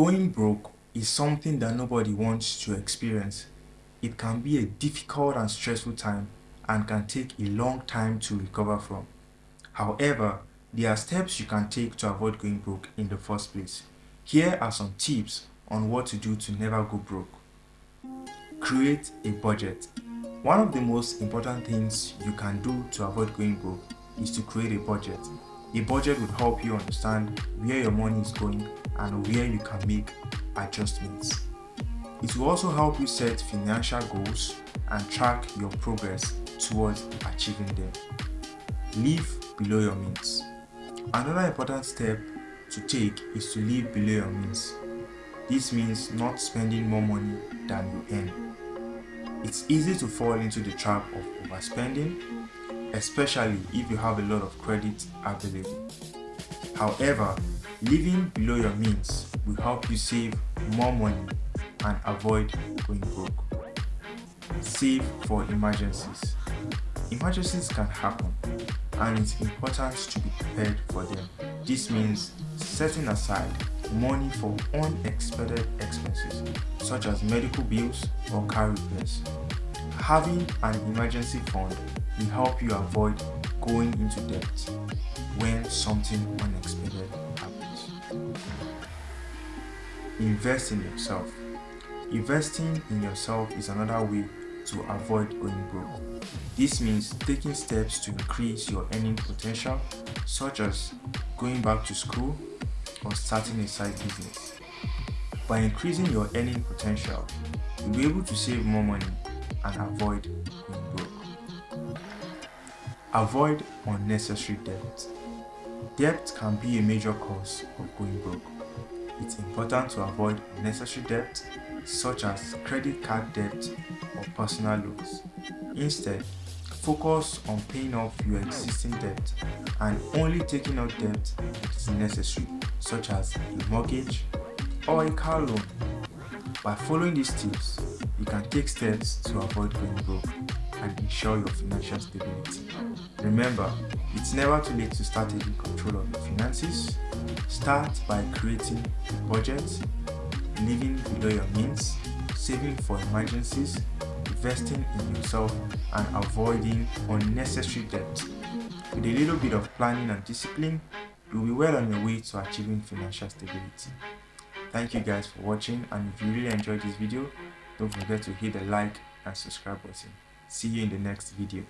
Going broke is something that nobody wants to experience. It can be a difficult and stressful time and can take a long time to recover from. However, there are steps you can take to avoid going broke in the first place. Here are some tips on what to do to never go broke. Create a budget. One of the most important things you can do to avoid going broke is to create a budget. A budget would help you understand where your money is going and where you can make adjustments. It will also help you set financial goals and track your progress towards achieving them. Live below your means. Another important step to take is to live below your means. This means not spending more money than you earn. It's easy to fall into the trap of overspending especially if you have a lot of credit available. However, living below your means will help you save more money and avoid going broke. Save for emergencies. Emergencies can happen and it's important to be prepared for them. This means setting aside money for unexpected expenses such as medical bills or car repairs. Having an emergency fund will help you avoid going into debt when something unexpected happens. Invest in yourself. Investing in yourself is another way to avoid going broke. This means taking steps to increase your earning potential such as going back to school or starting a side business. By increasing your earning potential, you'll be able to save more money and avoid going broke. Avoid unnecessary debt. Debt can be a major cause of going broke. It's important to avoid unnecessary debt such as credit card debt or personal loans. Instead, focus on paying off your existing debt and only taking out debt that is necessary such as a mortgage or a car loan. By following these tips, you can take steps to avoid going broke and ensure your financial stability. Remember, it's never too late to start taking control of your finances. Start by creating a budget, living below your means, saving for emergencies, investing in yourself, and avoiding unnecessary debt. With a little bit of planning and discipline, you'll be well on your way to achieving financial stability. Thank you guys for watching and if you really enjoyed this video, don't forget to hit the like and subscribe button. See you in the next video.